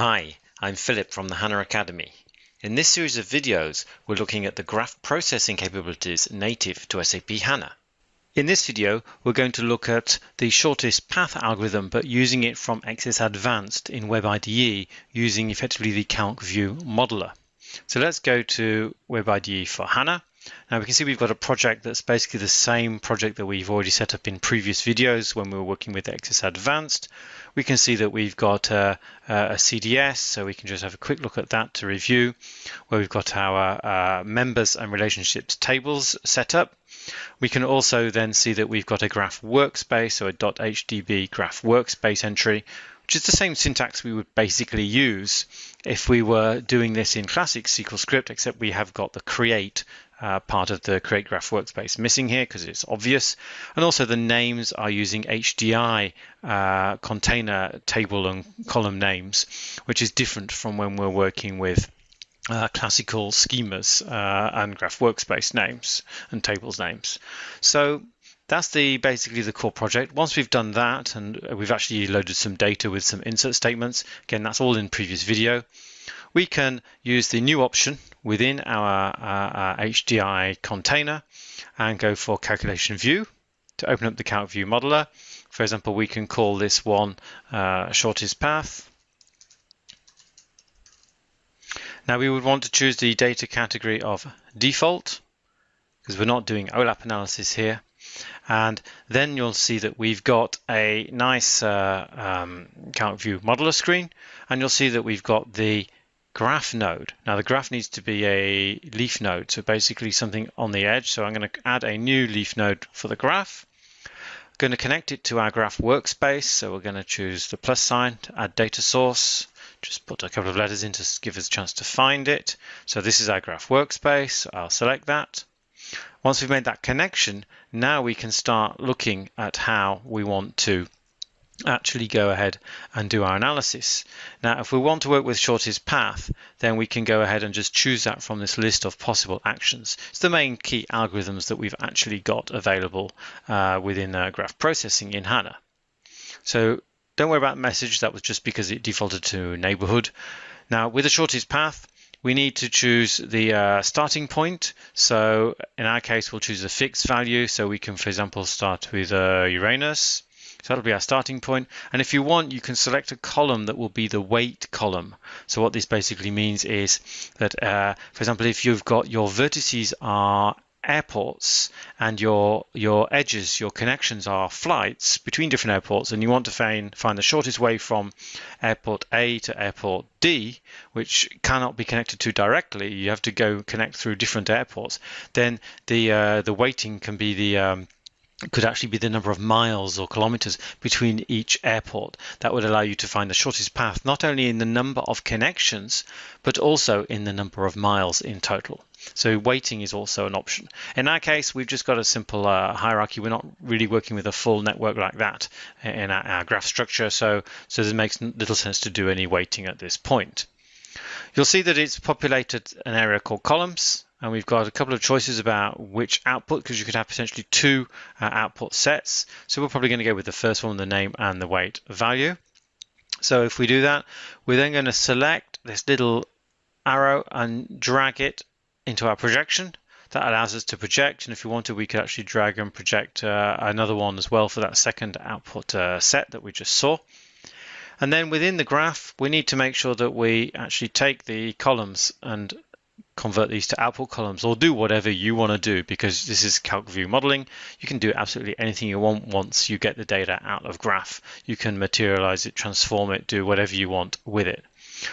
Hi, I'm Philip from the HANA Academy. In this series of videos, we're looking at the graph processing capabilities native to SAP HANA. In this video, we're going to look at the shortest path algorithm, but using it from XS Advanced in WebIDE using effectively the Calc View modeler. So let's go to WebIDE for HANA now we can see we've got a project that's basically the same project that we've already set up in previous videos when we were working with XS Advanced. We can see that we've got a, a CDS, so we can just have a quick look at that to review, where we've got our uh, members and relationships tables set up. We can also then see that we've got a graph workspace, so a .hdb graph workspace entry, which is the same syntax we would basically use if we were doing this in classic SQL script, except we have got the create uh, part of the create graph workspace missing here because it's obvious. And also the names are using HDI uh, container table and column names, which is different from when we're working with uh, classical schemas uh, and graph workspace names and tables names. So that's the basically the core project. Once we've done that and uh, we've actually loaded some data with some insert statements, again, that's all in previous video, we can use the new option within our, uh, uh, our HDI container and go for calculation view to open up the calc view modeler. For example, we can call this one uh, shortest path. Now we would want to choose the data category of default because we're not doing OLAP analysis here. And then you'll see that we've got a nice uh, um, view modeler screen, and you'll see that we've got the graph node. Now the graph needs to be a leaf node, so basically something on the edge. So I'm going to add a new leaf node for the graph. I'm going to connect it to our graph workspace. So we're going to choose the plus sign to add data source. Just put a couple of letters in to give us a chance to find it. So this is our graph workspace. I'll select that. Once we've made that connection, now we can start looking at how we want to actually go ahead and do our analysis. Now, if we want to work with shortest path, then we can go ahead and just choose that from this list of possible actions. It's the main key algorithms that we've actually got available uh, within uh, graph processing in HANA. So don't worry about message, that was just because it defaulted to neighborhood. Now, with the shortest path, we need to choose the uh, starting point. So in our case, we'll choose a fixed value. So we can, for example, start with uh, Uranus. So that'll be our starting point. And if you want, you can select a column that will be the weight column. So what this basically means is that, uh, for example, if you've got your vertices are airports and your your edges, your connections are flights between different airports, and you want to find find the shortest way from airport A to airport D, which cannot be connected to directly. You have to go connect through different airports. Then the uh, the weighting can be the um, could actually be the number of miles or kilometers between each airport. That would allow you to find the shortest path, not only in the number of connections, but also in the number of miles in total. So weighting is also an option. In our case, we've just got a simple uh, hierarchy. We're not really working with a full network like that in our, our graph structure. So, so it makes little sense to do any weighting at this point. You'll see that it's populated an area called columns and we've got a couple of choices about which output because you could have potentially two uh, output sets. So we're probably going to go with the first one, the name and the weight value. So if we do that, we're then going to select this little arrow and drag it into our projection. That allows us to project, and if we wanted, we could actually drag and project uh, another one as well for that second output uh, set that we just saw. And then within the graph, we need to make sure that we actually take the columns and convert these to output columns or do whatever you want to do because this is calc view modeling you can do absolutely anything you want once you get the data out of graph you can materialize it transform it do whatever you want with it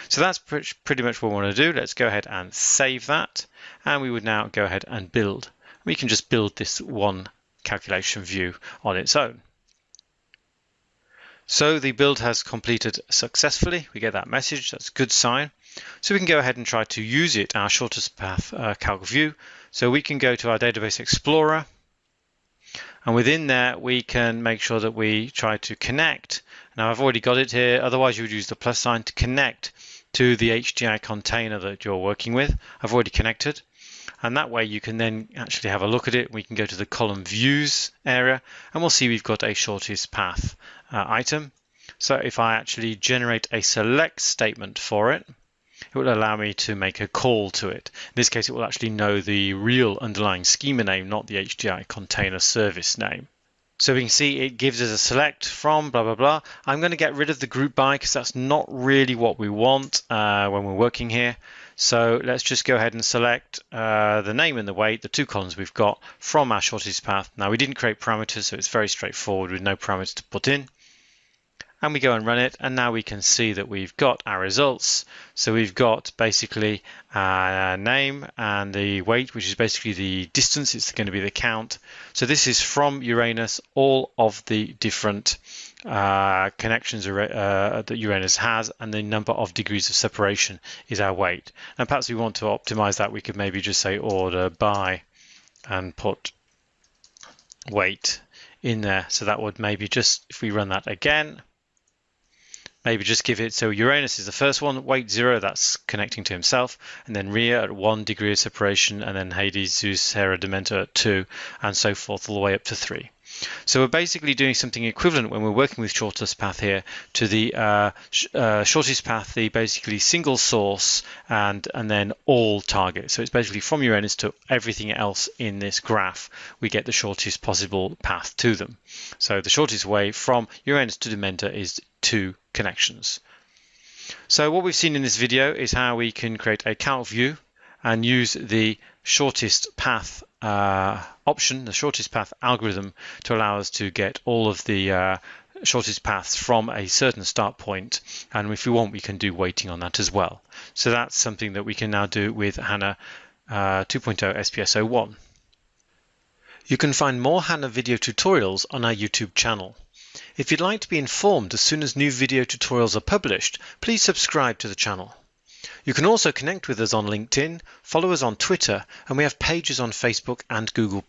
so that's pretty much what we want to do. Let's go ahead and save that. And we would now go ahead and build. We can just build this one calculation view on its own. So the build has completed successfully. We get that message. That's a good sign. So we can go ahead and try to use it, our shortest path uh, calc view. So we can go to our database explorer. And within there we can make sure that we try to connect. Now I've already got it here, otherwise you would use the plus sign to connect to the HDI container that you're working with. I've already connected and that way you can then actually have a look at it. We can go to the column views area and we'll see we've got a shortest path uh, item. So if I actually generate a select statement for it, it will allow me to make a call to it. In this case, it will actually know the real underlying schema name, not the HDI container service name. So we can see it gives us a select from blah, blah, blah. I'm going to get rid of the group by because that's not really what we want uh, when we're working here. So let's just go ahead and select uh, the name and the weight, the two columns we've got from our shortest path. Now we didn't create parameters, so it's very straightforward with no parameters to put in and we go and run it and now we can see that we've got our results. So we've got basically our name and the weight which is basically the distance. It's going to be the count. So this is from Uranus. All of the different uh, connections uh, that Uranus has and the number of degrees of separation is our weight. And perhaps we want to optimize that. We could maybe just say order by and put weight in there. So that would maybe just if we run that again maybe just give it so Uranus is the first one, weight zero, that's connecting to himself, and then Rhea at one degree of separation, and then Hades, Zeus, Hera, Demeter at two, and so forth, all the way up to three. So we're basically doing something equivalent when we're working with shortest path here to the uh, sh uh, shortest path, the basically single source and and then all target. So it's basically from Uranus to everything else in this graph, we get the shortest possible path to them. So the shortest way from Uranus to Demeter is two connections. So what we've seen in this video is how we can create a calc view and use the shortest path uh, option, the shortest path algorithm, to allow us to get all of the uh, shortest paths from a certain start point. And if we want, we can do weighting on that as well. So that's something that we can now do with HANA uh, 2.0 SPS01. You can find more HANA video tutorials on our YouTube channel. If you'd like to be informed as soon as new video tutorials are published, please subscribe to the channel. You can also connect with us on LinkedIn, follow us on Twitter, and we have pages on Facebook and Google+.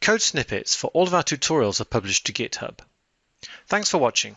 Code snippets for all of our tutorials are published to GitHub. Thanks for watching.